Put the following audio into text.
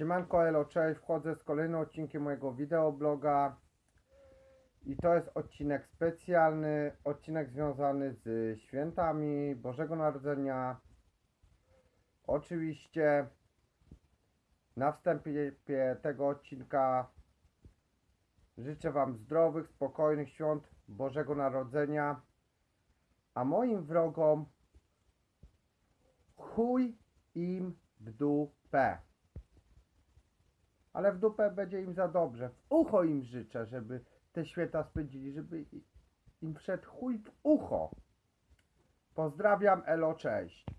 Siemanko, elo, cześć, wchodzę z kolejnym odcinkiem mojego wideobloga i to jest odcinek specjalny, odcinek związany z świętami Bożego Narodzenia. Oczywiście na wstępie tego odcinka życzę Wam zdrowych, spokojnych świąt Bożego Narodzenia, a moim wrogom chuj im w dupę. Ale w dupę będzie im za dobrze. W ucho im życzę, żeby te święta spędzili, żeby im wszedł chuj w ucho. Pozdrawiam, elo, cześć.